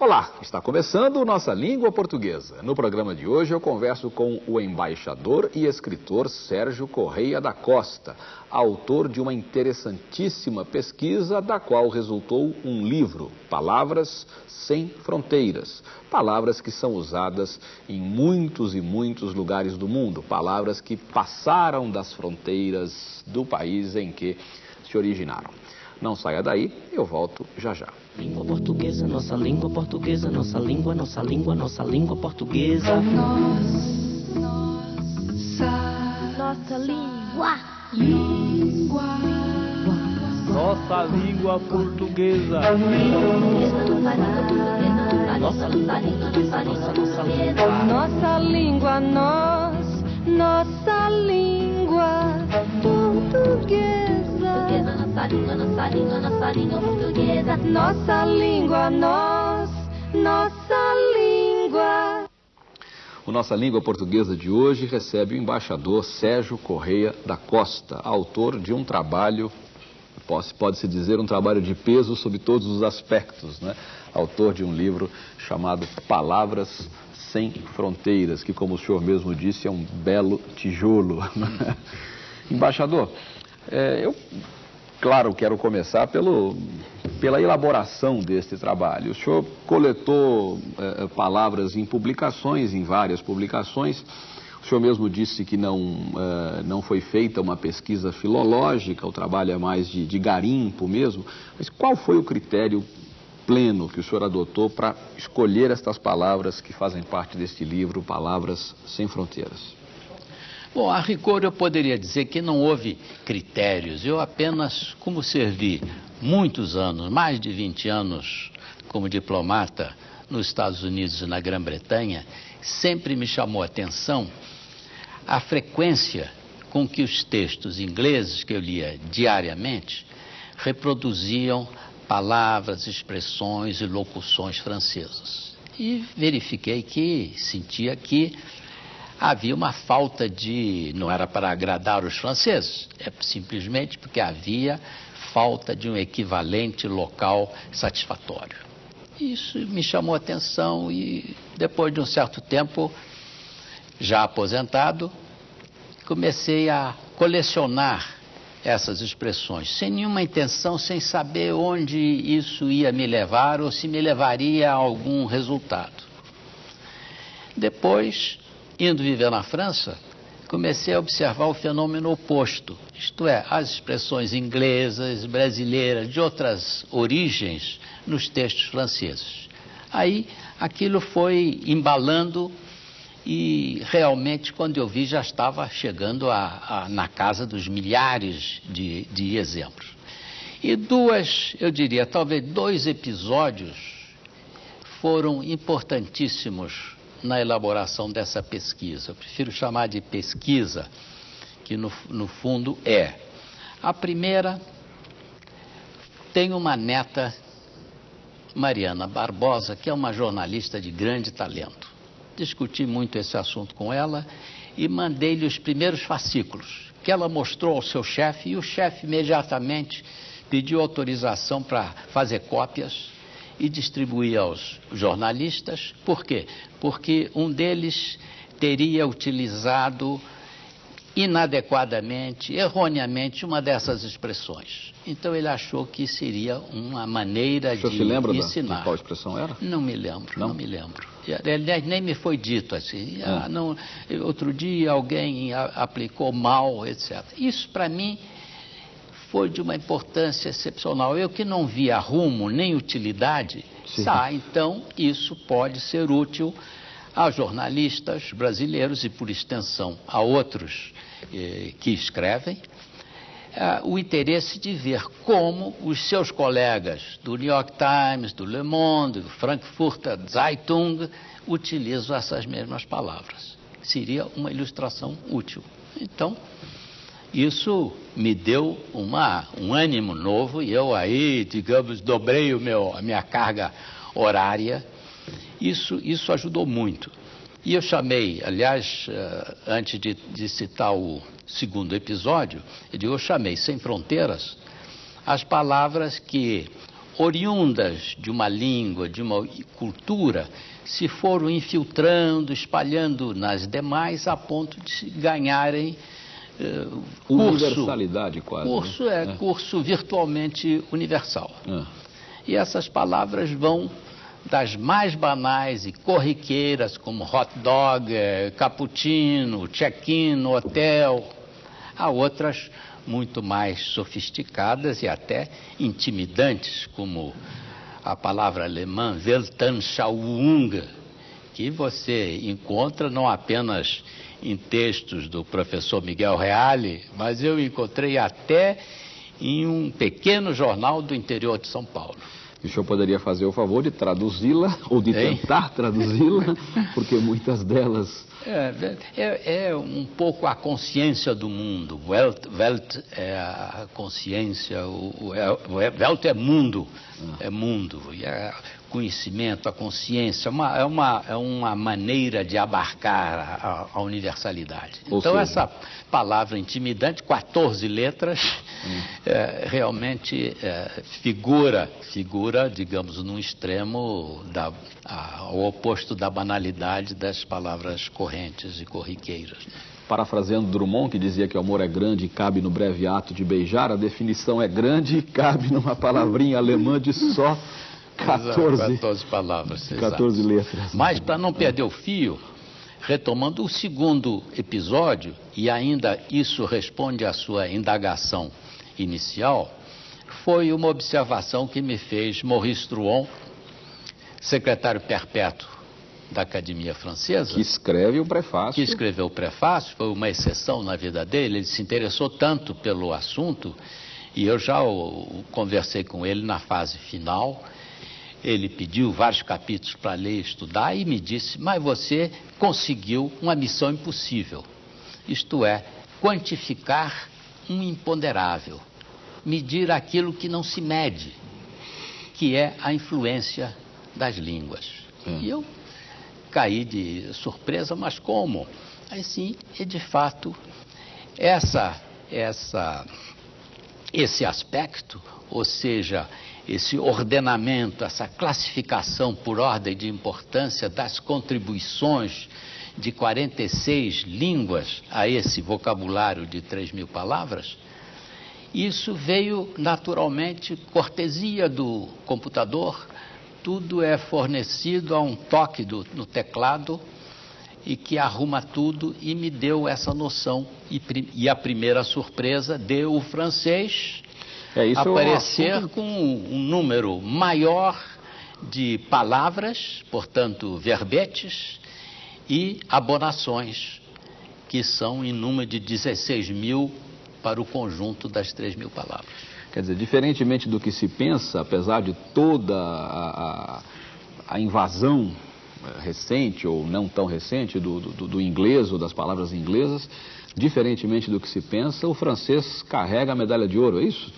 Olá, está começando Nossa Língua Portuguesa. No programa de hoje eu converso com o embaixador e escritor Sérgio Correia da Costa, autor de uma interessantíssima pesquisa da qual resultou um livro, Palavras Sem Fronteiras. Palavras que são usadas em muitos e muitos lugares do mundo, palavras que passaram das fronteiras do país em que se originaram. Não saia daí, eu volto já já. Língua portuguesa, nossa língua portuguesa, nossa língua, nossa língua, nossa língua portuguesa. Nossa, Nossa língua. língua, Nossa língua portuguesa. Nossa língua, nossa língua, nossa língua. Nossa língua, nós, nossa língua portuguesa. Nossa língua, nossa língua, nossa língua portuguesa. Nossa língua, nós, nossa língua. O Nossa Língua Portuguesa de hoje recebe o embaixador Sérgio Correia da Costa, autor de um trabalho, pode- pode-se dizer, um trabalho de peso sob todos os aspectos, né? Autor de um livro chamado Palavras Sem Fronteiras, que, como o senhor mesmo disse, é um belo tijolo. Embaixador, é, eu, claro, quero começar pelo, pela elaboração deste trabalho. O senhor coletou eh, eh, palavras em publicações, em várias publicações. O senhor mesmo disse que não, eh, não foi feita uma pesquisa filológica, o trabalho é mais de, de garimpo mesmo. Mas qual foi o critério pleno que o senhor adotou para escolher estas palavras que fazem parte deste livro, Palavras Sem Fronteiras? Bom, a rigor eu poderia dizer que não houve critérios. Eu apenas, como servi muitos anos, mais de 20 anos como diplomata nos Estados Unidos e na Grã-Bretanha, sempre me chamou a atenção a frequência com que os textos ingleses que eu lia diariamente reproduziam palavras, expressões e locuções francesas. E verifiquei que, sentia que havia uma falta de. não era para agradar os franceses, é simplesmente porque havia falta de um equivalente local satisfatório. Isso me chamou a atenção e, depois de um certo tempo, já aposentado, comecei a colecionar essas expressões, sem nenhuma intenção, sem saber onde isso ia me levar ou se me levaria a algum resultado. Depois, indo viver na França, comecei a observar o fenômeno oposto, isto é, as expressões inglesas, brasileiras, de outras origens nos textos franceses. Aí aquilo foi embalando e realmente, quando eu vi, já estava chegando a, a, na casa dos milhares de, de exemplos. E duas, eu diria, talvez dois episódios foram importantíssimos na elaboração dessa pesquisa. Eu prefiro chamar de pesquisa, que no, no fundo é. A primeira, tenho uma neta, Mariana Barbosa, que é uma jornalista de grande talento. Discuti muito esse assunto com ela e mandei-lhe os primeiros fascículos, que ela mostrou ao seu chefe, e o chefe imediatamente pediu autorização para fazer cópias e distribuir aos jornalistas. Por quê? Porque um deles teria utilizado inadequadamente, erroneamente, uma dessas expressões. Então ele achou que seria uma maneira O senhor de se lembra da- ensinar. de qual expressão era? Não me lembro, Não? não, me lembro. Aliás, nem me foi dito assim. Ah. Ah, não, outro dia alguém aplicou mal, etc. Isso para mim foi de uma importância excepcional. Eu que não via rumo nem utilidade, Sim. tá, então isso pode ser útil a jornalistas brasileiros e, por extensão, a outros eh, que escrevem, ah, o interesse de ver como os seus colegas do New York Times, do Le Monde, do Frankfurter Zeitung utilizam essas mesmas palavras. Seria uma ilustração útil. Então, isso me deu uma, um ânimo novo e eu aí, digamos, dobrei o meu, a minha carga horária. Isso, isso ajudou muito. E eu chamei, aliás, eh, antes de, de citar o segundo episódio, eu, digo, eu chamei Sem Fronteiras as palavras que oriundas de uma língua, de uma cultura, se foram infiltrando, espalhando nas demais, a ponto de ganharem universalidade quase. Né? Curso né? é, é, curso virtualmente universal. É. E essas palavras vão das mais banais e corriqueiras, como hot dog, eh, cappuccino, check-in hotel, a outras muito mais sofisticadas e até intimidantes, como a palavra alemã Weltanschauung, que você encontra não apenas em textos do professor Miguel Reale, mas eu encontrei até em um pequeno jornal do interior de São Paulo. o senhor poderia fazer o favor de traduzi-la, ou de tentar traduzi-la, porque muitas delas é, é, é, um pouco a consciência do mundo. Welt, Welt é a consciência, o, é, Welt é mundo, ah. é mundo. E é conhecimento, a consciência, uma, é, uma, é uma maneira de abarcar a, a universalidade. Ou então, seja... essa palavra intimidante, 14 letras, hum. é, realmente é, figura, figura, digamos, num extremo da, a, ao oposto da banalidade das palavras correntes e corriqueiras. Parafraseando Drummond, que dizia que o amor é grande e cabe no breve ato de beijar, a definição é grande e cabe numa palavrinha alemã de só 14, 14 palavras. 14 exato. letras. Mas, para não perder o fio, retomando o segundo episódio, e ainda isso responde à sua indagação inicial, foi uma observação que me fez Maurice Drouon, secretário perpétuo da Academia Francesa. Que escreve o prefácio. Que escreveu o prefácio, foi uma exceção na vida dele, ele se interessou tanto pelo assunto, e eu já o, conversei com ele na fase final ele pediu vários capítulos para ler e estudar e me disse: Mas você conseguiu uma missão impossível. Isto é, quantificar um imponderável, medir aquilo que não se mede, que é a influência das línguas. Hum. E eu caí de surpresa, mas como? Aí sim, e de fato, essa, essa, esse aspecto, ou seja, esse ordenamento, essa classificação por ordem de importância das contribuições de 46 línguas a esse vocabulário de 3 mil palavras, isso veio naturalmente, cortesia do computador, tudo é fornecido a um toque do, no teclado e que arruma tudo e me deu essa noção. E, e a primeira surpresa deu o francês é, aparecer é um com um número maior de palavras, portanto, verbetes, e abonações, que são em número de 16 mil para o conjunto das 3 mil palavras. Quer dizer, diferentemente do que se pensa, apesar de toda a, a, invasão eh, recente ou não tão recente do, do, do, inglês ou das palavras inglesas, diferentemente do que se pensa, o francês carrega a medalha de ouro, é isso?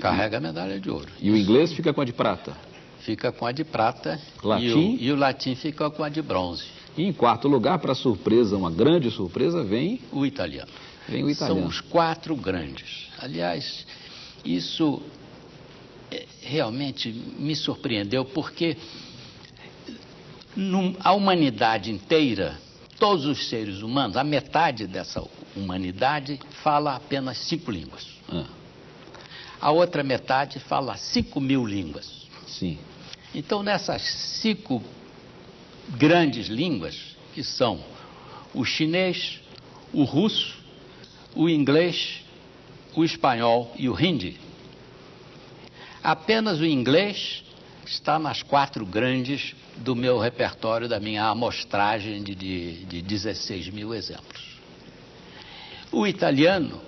Carrega a medalha de ouro. E o inglês fica com a de prata? Fica com a de prata. Latim? E o, e o latim fica com a de bronze. E em quarto lugar, para surpresa, uma grande surpresa, vem... O italiano. Vem o italiano. São os quatro grandes. Aliás, isso é, realmente me surpreendeu, porque a humanidade inteira, todos os seres humanos, a metade dessa humanidade fala apenas cinco línguas. Ah. A outra metade fala 5 mil línguas. Sim. Então, nessas cinco grandes línguas, que são o chinês, o russo, o inglês, o espanhol e o hindi, apenas o inglês está nas quatro grandes do meu repertório, da minha amostragem de, de, de 16 mil exemplos. O italiano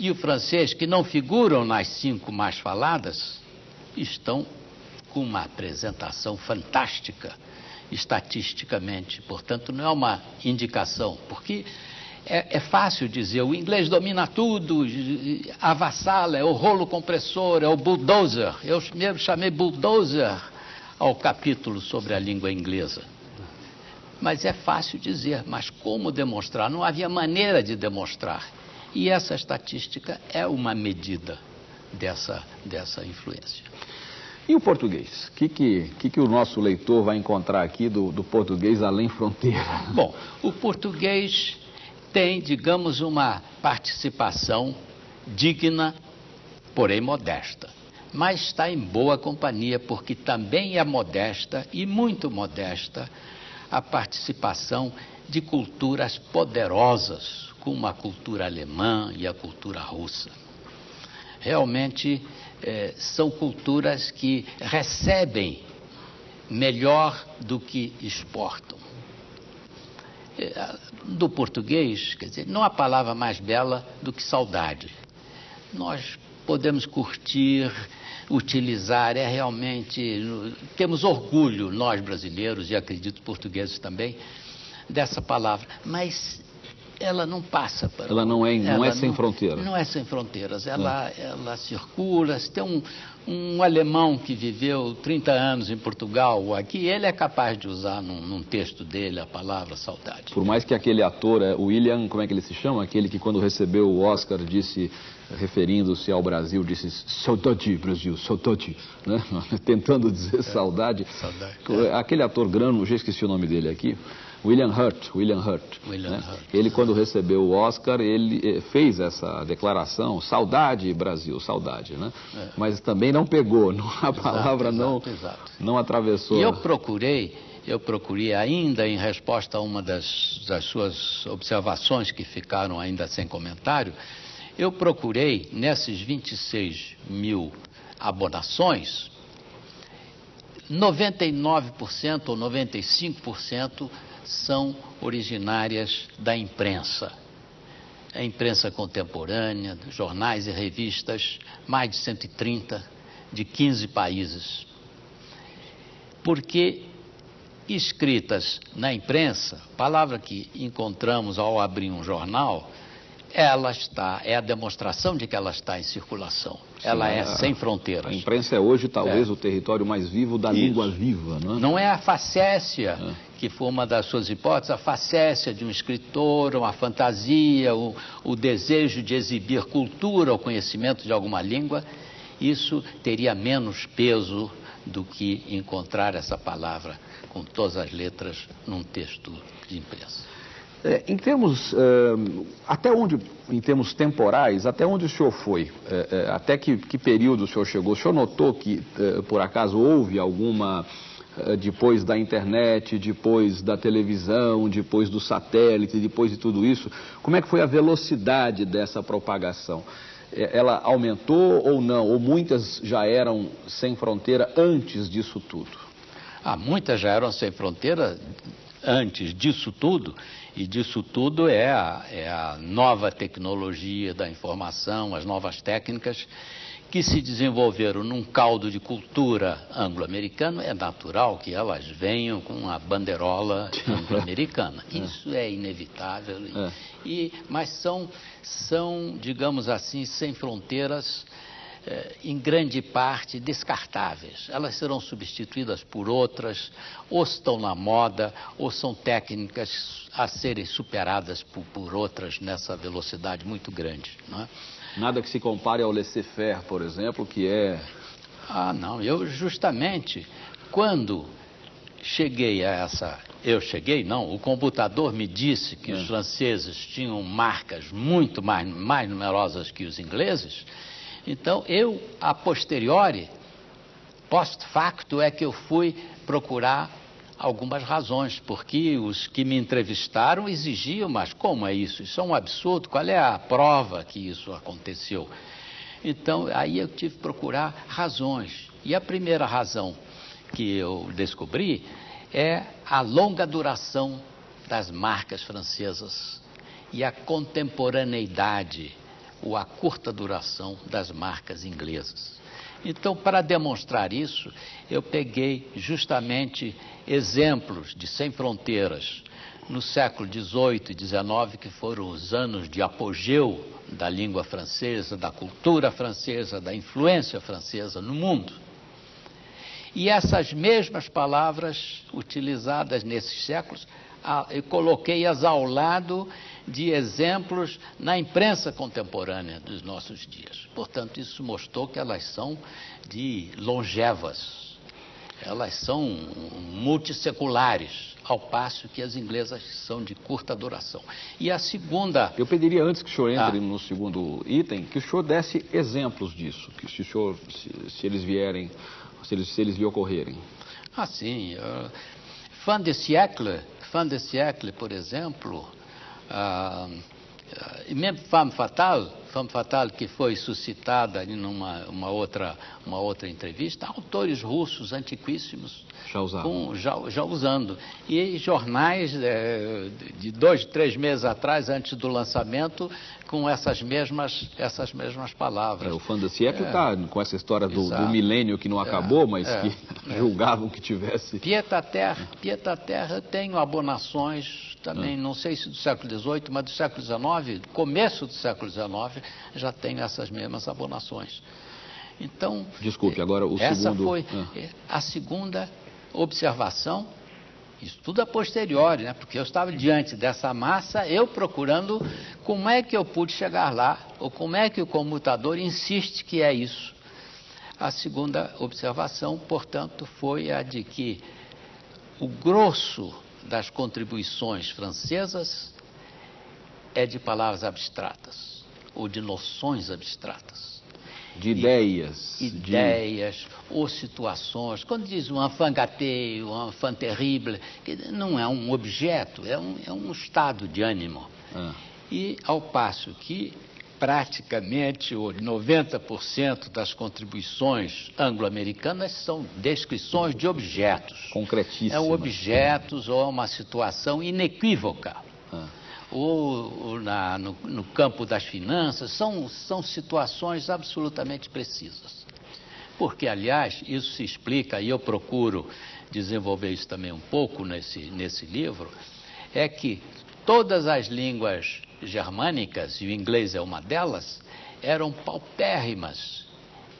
e o francês, que não figuram nas cinco mais faladas, estão com uma apresentação fantástica estatisticamente. Portanto, não é uma indicação, porque é, é, fácil dizer, o inglês domina tudo, avassala, é o rolo compressor, é o bulldozer. Eu mesmo chamei bulldozer ao capítulo sobre a língua inglesa. Mas é fácil dizer, mas como demonstrar? Não havia maneira de demonstrar. E essa estatística é uma medida dessa, dessa influência. E o português? O que, que, que, que o nosso leitor vai encontrar aqui do, do português além fronteira? Bom, o português tem, digamos, uma participação digna, porém modesta. Mas está em boa companhia, porque também é modesta e muito modesta a participação de culturas poderosas, como a cultura alemã e a cultura russa. Realmente eh, são culturas que recebem melhor do que exportam. Eh, do português, quer dizer, não há palavra mais bela do que saudade. Nós podemos curtir, utilizar, é realmente. Temos orgulho, nós brasileiros, e acredito portugueses também, dessa palavra. Mas ela não passa para. Ela não é, não é sem não, fronteira. Não é sem fronteiras. Ela, é. ela circula. Se tem um, um alemão que viveu 30 anos em Portugal, aqui, ele é capaz de usar num, num, texto dele a palavra saudade. Por mais que aquele ator, é, William, como é que ele se chama? Aquele que quando recebeu o Oscar disse, referindo-se ao Brasil, disse saudade, Brasil, saudade, né? tentando dizer é, saudade. saudade. Aquele ator grano, já esqueci o nome dele aqui. William Hurt, William Hurt. William né? Hurt. Ele, quando recebeu o Oscar, ele eh, fez essa declaração, saudade Brasil, saudade, né? É. Mas também não pegou, não, a palavra exato, não, exato. não atravessou. E eu procurei, eu procurei ainda em resposta a uma das, das suas observações que ficaram ainda sem comentário, eu procurei nesses 26 mil abonações, 99% ou 95% são originárias da imprensa. A imprensa contemporânea, jornais e revistas, mais de 130, de 15 países. Porque escritas na imprensa, palavra que encontramos ao abrir um jornal, ela está, é a demonstração de que ela está em circulação. Sim, ela é a, sem fronteiras. A imprensa é hoje talvez é. o território mais vivo da Isso. língua viva, não é? Não é a facécia, é. que foi uma das suas hipóteses, a facécia de um escritor, uma fantasia, o, o desejo de exibir cultura ou conhecimento de alguma língua. Isso teria menos peso do que encontrar essa palavra com todas as letras num texto de imprensa. É, em termos, é, até onde, em termos temporais, até onde o senhor foi? É, é até que, que, período o senhor chegou? O senhor notou que, é, por acaso, houve alguma, é, depois da internet, depois da televisão, depois do satélite, depois de tudo isso, como é que foi a velocidade dessa propagação? Ela aumentou ou não? Ou muitas já eram sem fronteira antes disso tudo? Ah, muitas já eram sem fronteira antes disso tudo, e disso tudo é a, é a nova tecnologia da informação, as novas técnicas que se desenvolveram num caldo de cultura anglo-americano, é natural que elas venham com a bandeirola anglo-americana. É. Isso é inevitável. É. E, mas são, são, digamos assim, sem fronteiras em grande parte descartáveis. Elas serão substituídas por outras, ou estão na moda, ou são técnicas a serem superadas por, por outras nessa velocidade muito grande. Não é? Nada que se compare ao laissez-faire, por exemplo, que é. Ah, não. Eu, justamente, quando cheguei a essa. Eu cheguei, não. O computador me disse que é. os franceses tinham marcas muito mais, mais numerosas que os ingleses. Então, eu, a posteriori, post facto, é que eu fui procurar algumas razões, porque os que me entrevistaram exigiam, mas como é isso? Isso é um absurdo, qual é a prova que isso aconteceu? Então, aí eu tive que procurar razões. E a primeira razão que eu descobri é a longa duração das marcas francesas e a contemporaneidade ou a curta duração das marcas inglesas. Então, para demonstrar isso, eu peguei justamente exemplos de sem fronteiras no século XVIII e XIX, que foram os anos de apogeu da língua francesa, da cultura francesa, da influência francesa no mundo. E essas mesmas palavras utilizadas nesses séculos eu coloquei-as ao lado de exemplos na imprensa contemporânea dos nossos dias. Portanto, isso mostrou que elas são de longevas, elas são multisseculares, ao passo que as inglesas são de curta duração. E a segunda. Eu pediria antes que o senhor entre Ah. no segundo item, que o senhor desse exemplos disso, que se, senhor, se, se eles vierem, se eles, se eles lhe ocorrerem. Ah, sim. Uh, fin de siècle, fin de siècle, por exemplo, ah, e mesmo Femme Fatale, Femme Fatale que foi suscitada em uma, outra, uma outra entrevista, autores russos antiquíssimos Já com- já, já usando. E jornais eh, de dois, três meses atrás, antes do lançamento, com essas mesmas, essas mesmas palavras. É, o fã da Siecle está com essa história do, do milênio que não acabou, mas é, que julgavam que tivesse. Pieta Terra, Pieta Terra, eu tenho abonações também, não sei se do século XVIII, mas do século XIX, começo do século XIX, já tenho essas mesmas abonações. Então, Desculpe, agora o essa segundo- foi Ah. a segunda observação, isso tudo a posteriori, né? porque eu estava diante dessa massa, eu procurando como é que eu pude chegar lá, ou como é que o comutador insiste que é isso. A segunda observação, portanto, foi a de que o grosso das contribuições francesas é de palavras abstratas, ou de noções abstratas De ideias. de- ideias ou situações. Quando diz um enfant gâté, um enfant terrible, que não é um objeto, é um, é um estado de ânimo. Ah. E ao passo que praticamente o 90% das contribuições anglo-americanas são descrições de objetos. Concretíssima. É objetos ou uma situação inequívoca Ah. Ou, ou na- no, no campo das finanças, são, são situações absolutamente precisas. Porque, aliás, isso se explica, e eu procuro desenvolver isso também um pouco nesse, nesse livro, é que todas as línguas germânicas, e o inglês é uma delas, eram paupérrimas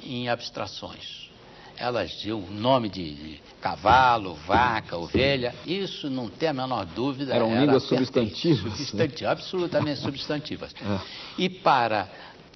em abstrações. Elas tinham o nome de, de cavalo, vaca, ovelha, isso não tem a menor dúvida. Eram era línguas perfeito. substantivas, né? Absolutamente substantivas. É. E para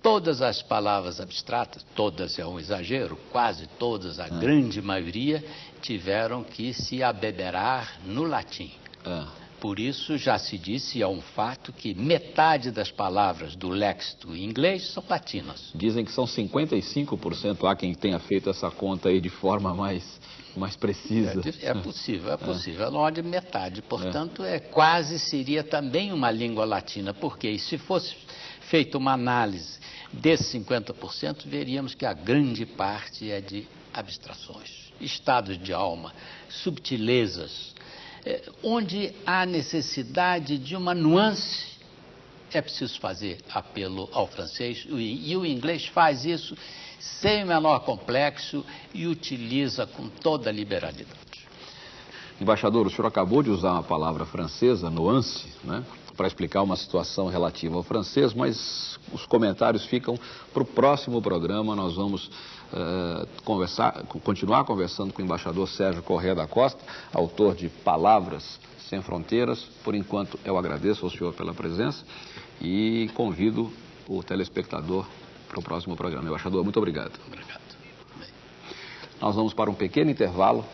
todas as palavras abstratas, todas é um exagero, quase todas, É. a grande maioria, tiveram que se abeberar no latim. Ah. Por isso já se disse, é um fato, que metade das palavras do léxico inglês são latinas. Dizem que são 55%. Há quem tenha feito essa conta aí de forma mais, mais precisa. É, é possível, é possível. Não de metade. Portanto, é quase seria também uma língua latina, porque se fosse feita uma análise desses 50%, veríamos que a grande parte é de abstrações, estados de alma, subtilezas, é, onde há necessidade de uma nuance é preciso fazer apelo ao francês e, e o inglês faz isso sem o menor complexo e utiliza com toda a liberalidade. Embaixador, o senhor acabou de usar uma palavra francesa, nuance, né, para explicar uma situação relativa ao francês, mas os comentários ficam para o próximo programa. Nós vamos eh, conversar, continuar conversando com o embaixador Sérgio Corrêa da Costa, autor de Palavras Sem Fronteiras. Por enquanto, eu agradeço ao senhor pela presença e convido o telespectador para o próximo programa. Embaixador, muito obrigado. Obrigado. Nós vamos para um pequeno intervalo.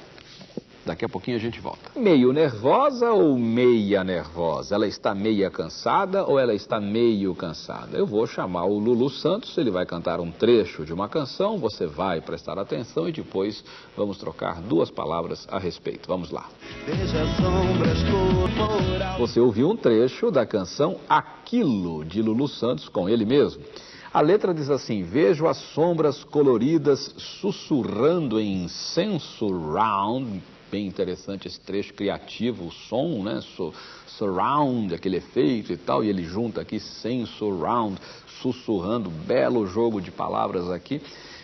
Daqui a pouquinho a gente volta. Meio nervosa ou meia nervosa? Ela está meia cansada ou ela está meio cansada? Eu vou chamar o Lulu Santos, ele vai cantar um trecho de uma canção, você vai prestar atenção e depois vamos trocar duas palavras a respeito. Vamos lá. Veja sombras corporais. Você ouviu um trecho da canção Aquilo, de Lulu Santos, com ele mesmo. A letra diz assim: Vejo as sombras coloridas sussurrando em surround. Bem interessante esse trecho criativo, o som, né? Su- surround, aquele efeito e tal. E ele junta aqui surround, sussurrando. Belo jogo de palavras aqui.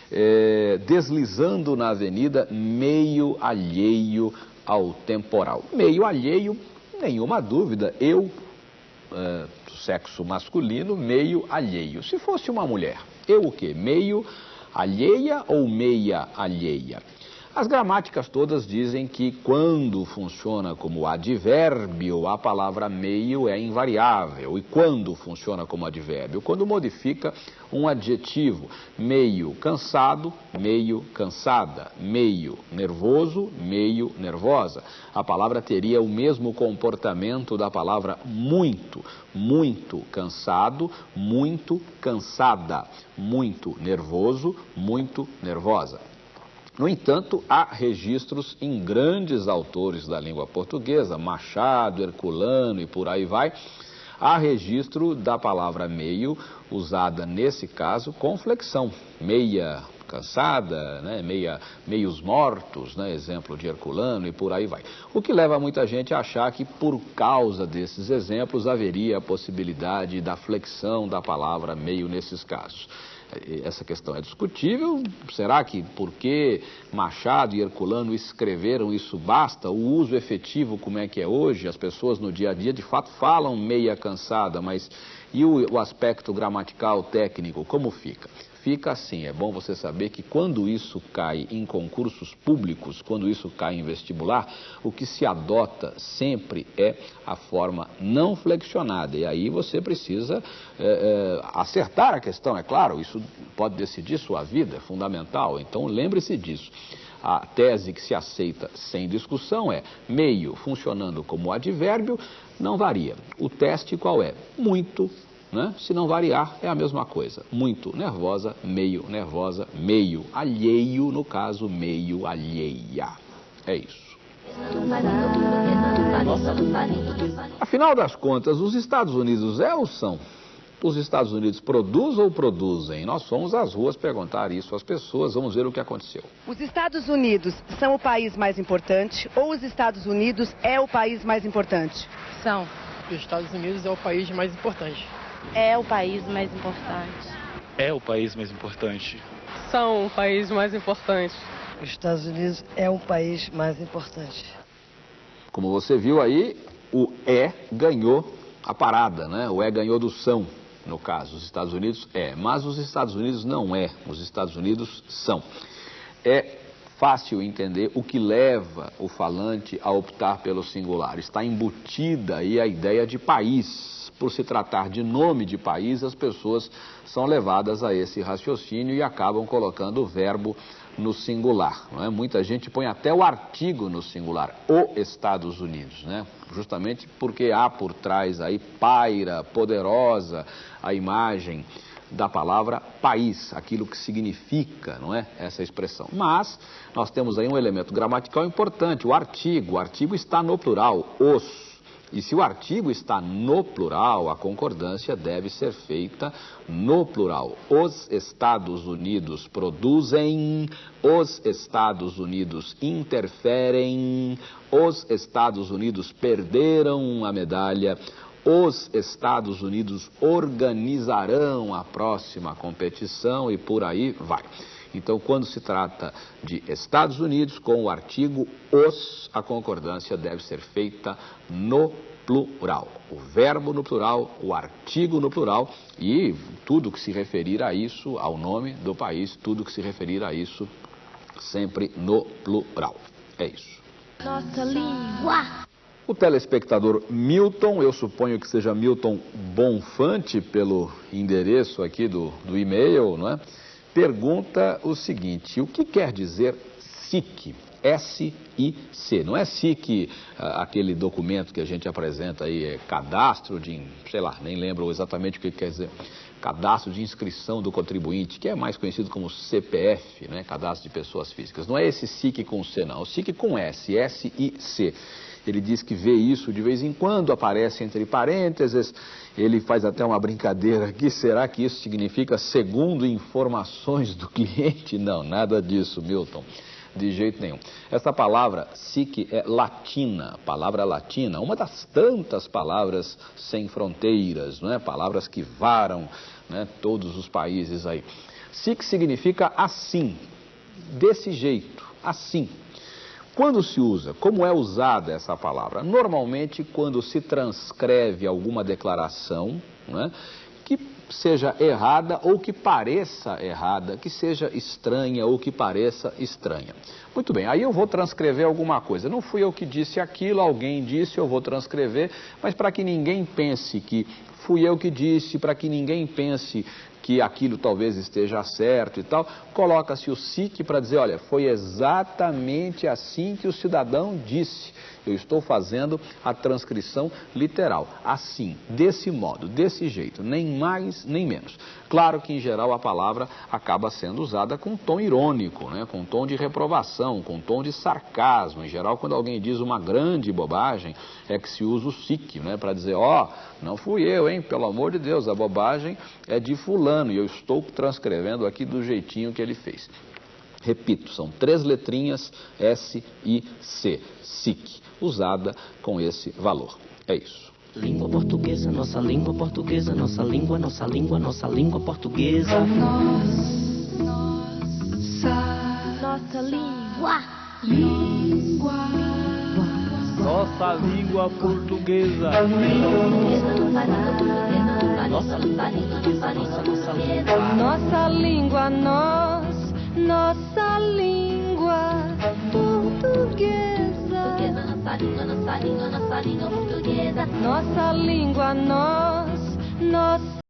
É, deslizando na avenida, meio alheio ao temporal. Meio alheio, nenhuma dúvida. Eu é, sexo masculino, meio alheio. Se fosse uma mulher, eu o quê? Meio alheia ou meia alheia? As gramáticas todas dizem que quando funciona como advérbio, a palavra meio é invariável. E quando funciona como advérbio? Quando modifica um adjetivo. Meio cansado, meio cansada. Meio nervoso, meio nervosa. A palavra teria o mesmo comportamento da palavra muito. Muito cansado, muito cansada. Muito nervoso, muito nervosa. No entanto, há registros em grandes autores da língua portuguesa, Machado, Herculano e por aí vai. Há registro da palavra meio, usada nesse caso com flexão, meia cansada, né, meia, meios mortos, né, exemplo de Herculano e por aí vai. O que leva muita gente a achar que por causa desses exemplos haveria a possibilidade da flexão da palavra meio nesses casos essa questão é discutível. Será que porque Machado e Herculano escreveram isso basta? O uso efetivo, como é que é hoje? As pessoas no dia a dia de fato falam meia cansada, mas e o, o aspecto gramatical, técnico, como fica? Fica assim. É bom você saber que quando isso cai em concursos públicos, quando isso cai em vestibular, o que se adota sempre é a forma não flexionada. E aí você precisa é, é, acertar a questão, é claro, isso pode decidir sua vida, é fundamental. Então lembre-se disso. A tese que se aceita sem discussão é meio funcionando como advérbio, não varia. O teste qual é? Muito né? Se não variar, é a mesma coisa. Muito nervosa, meio nervosa, meio alheio, no caso, meio alheia. É isso. Afinal das contas, os Estados Unidos é ou são? Os Estados Unidos produzem ou produzem? Nós fomos às ruas perguntar isso às pessoas, vamos ver o que aconteceu. Os Estados Unidos são o país mais importante ou os Estados Unidos é o país mais importante? São. Os Estados Unidos é o país mais importante. É o país mais importante. É o país mais importante. São o país mais importante. Os Estados Unidos é o país mais importante. Como você viu aí, o é ganhou a parada, né? O é ganhou do são, no caso. Os Estados Unidos é, mas os Estados Unidos não é. Os Estados Unidos são. É fácil entender o que leva o falante a optar pelo singular. Está embutida aí a ideia de país por se tratar de nome de país, as pessoas são levadas a esse raciocínio e acabam colocando o verbo no singular. Não é? Muita gente põe até o artigo no singular, o Estados Unidos, né? justamente porque há por trás aí paira, poderosa a imagem da palavra país, aquilo que significa, não é? Essa expressão. Mas nós temos aí um elemento gramatical importante, o artigo. O artigo está no plural, os. E se o artigo está no plural, a concordância deve ser feita no plural. Os Estados Unidos produzem, os Estados Unidos interferem, os Estados Unidos perderam a medalha, os Estados Unidos organizarão a próxima competição e por aí vai. Então, quando se trata de Estados Unidos, com o artigo os, a concordância deve ser feita no plural. O verbo no plural, o artigo no plural e tudo que se referir a isso, ao nome do país, tudo que se referir a isso, sempre no plural. É isso. Nossa língua. O telespectador Milton, eu suponho que seja Milton Bonfante, pelo endereço aqui do, do e-mail, não é? Pergunta o seguinte: o que quer dizer SIC? S-I-C. Não é SIC ah, aquele documento que a gente apresenta aí, é cadastro de, sei lá, nem lembro exatamente o que quer dizer. Cadastro de inscrição do contribuinte, que é mais conhecido como CPF, né? Cadastro de pessoas físicas. Não é esse SIC com C, não. É o SIC com S, S-I-C. Ele diz que vê isso de vez em quando, aparece entre parênteses. Ele faz até uma brincadeira aqui. Será que isso significa segundo informações do cliente? Não, nada disso, Milton. De jeito nenhum. Essa palavra SIC é latina, palavra latina, uma das tantas palavras sem fronteiras, não é? Palavras que varam né, todos os países aí. SIC significa assim, desse jeito, assim. Quando se usa, como é usada essa palavra? Normalmente, quando se transcreve alguma declaração, né, que seja errada ou que pareça errada, que seja estranha ou que pareça estranha. Muito bem, aí eu vou transcrever alguma coisa. Não fui eu que disse aquilo, alguém disse, eu vou transcrever, mas para que ninguém pense que fui eu que disse, para que ninguém pense que aquilo talvez esteja certo e tal, coloca-se o SIC para dizer, olha, foi exatamente assim que o cidadão disse. Eu estou fazendo a transcrição literal, assim, desse modo, desse jeito, nem mais nem menos. Claro que, em geral, a palavra acaba sendo usada com tom irônico, né? com tom de reprovação, com tom de sarcasmo. Em geral, quando alguém diz uma grande bobagem, é que se usa o SIC, né? para dizer, ó, oh, não fui eu, hein, pelo amor de Deus, a bobagem é de fulano, e eu estou transcrevendo aqui do jeitinho que ele fez. Repito, são três letrinhas S e C, SIC, usada com esse valor. É isso. Língua portuguesa, nossa língua portuguesa, nossa língua, nossa língua, nossa língua portuguesa. Nossa, nossa língua. Língua. Nossa língua portuguesa. Nossa língua portuguesa, nossa, nossa língua. Nossa língua, nós, nossa língua portuguesa. Nossa língua, nossa língua, nossa língua portuguesa. Nossa língua, nós, nossa